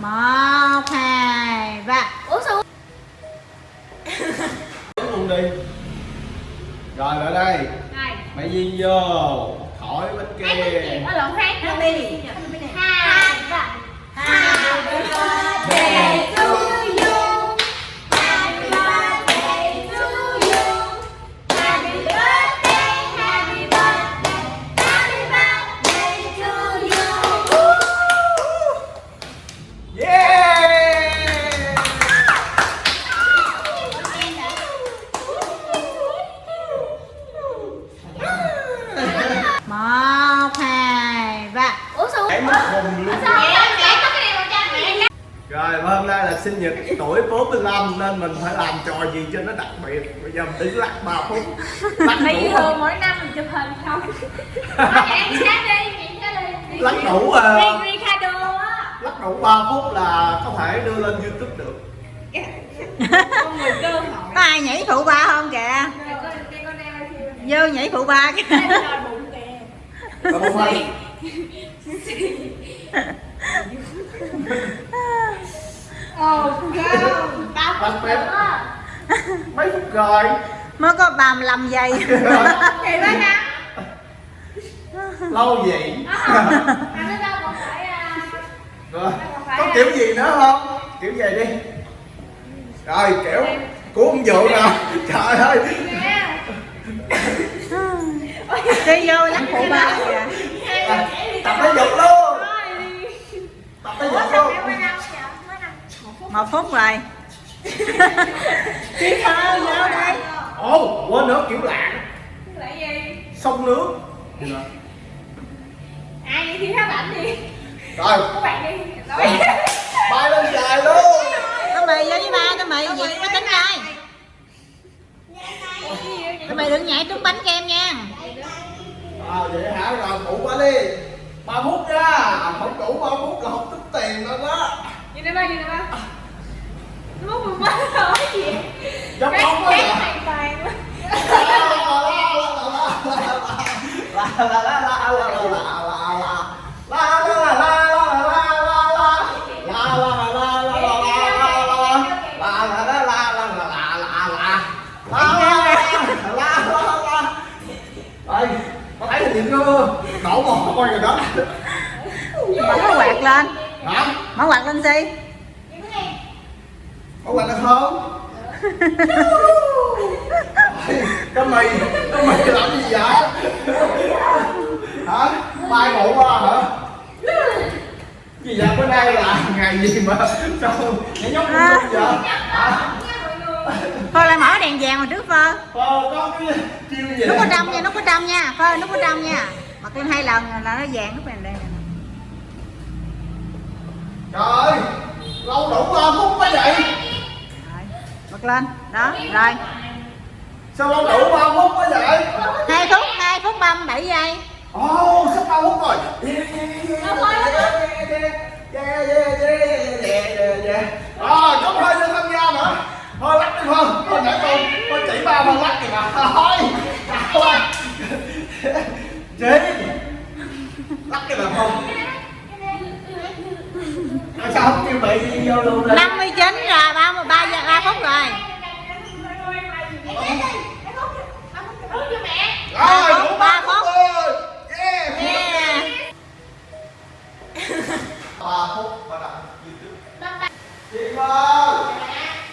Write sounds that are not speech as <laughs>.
một hai ba. Ủa sao? Luôn đi. Rồi lại đây. Này mày viên vô. Khỏi bên kia Nó lộn hát Hát đi. Hồn luôn Rồi hôm nay là sinh nhật tuổi 45 nên mình phải làm trò gì cho nó đặc biệt. Bây giờ mình đứng lắc 3 phút. Lắc đủ thường không? mỗi năm mình chụp hình không? Đi đi, Lắc đủ à. Lắc đủ 3 phút là có thể đưa lên youtube được. Con người cơ hội. Có ai nhảy phụ ba không kìa? Vô nhảy phụ ba kìa Ồ, cao Ba phút mấy phút rồi? Mới có 35 giây. <laughs> Thì ba năm Lâu vậy? Phải à Rồi, có kiểu gì nữa không? Kiểu gì đi. Rồi kiểu của ông Dụ nè Trời ơi. Đi vô lắc phụ ba kìa Tập thể dục luôn. Tập thể dục luôn. Một phút rồi. Đi thôi vô đây Ồ, quên nữa kiểu lạng Lại gì? Sông nước. Ai đi thi hát ảnh đi Rồi, Các bạn đi. Bay lên dài luôn tao mày vô với ba tao mày việc mới tính coi tao mày đừng nhảy trúng bánh kem nha À vậy hả, rồi phụ qua đi 3 phút ra, không đủ 3 phút là không tính tiền đâu đó Nhìn đây ba, nhìn đây ba Nó mất 13 rồi gì Giống bóng đó cái hả? hoàn toàn luôn. có thấy hình gì chưa đổ mồ hôi rồi đó. Mở quạt lên. Hả? Mở quạt lên si có quạt được không? <laughs> Cái mì cái mì làm gì vậy? Hả? Mai ngủ qua hả? Gì vậy? Bữa nay là ngày gì mà sao nhảy nhóc À. vậy? Hả thôi lại mở đèn vàng mà trước phơ ờ có cái chiêu gì nút ở trong nha nút ở trong nha phơ nút ở trong nha bật lên hai lần là nó vàng nút này đây nè trời ơi lâu đủ ba phút mới vậy rồi bật lên đó rồi sao lâu đủ ba phút mới vậy hai phút hai phút ba mươi bảy giây ồ sắp ba phút rồi Yeah, yeah, yeah, yeah, yeah, yeah, yeah. Rồi, có hơi nữa tham gia nữa Thôi lắc đi Phương Thôi nãy tôi, tôi chỉ ba Phương lắc kìa mà Thôi, chào ơi Chị Lắc cái mà không. Tại sao không kêu mày đi vô luôn đây? 59 rồi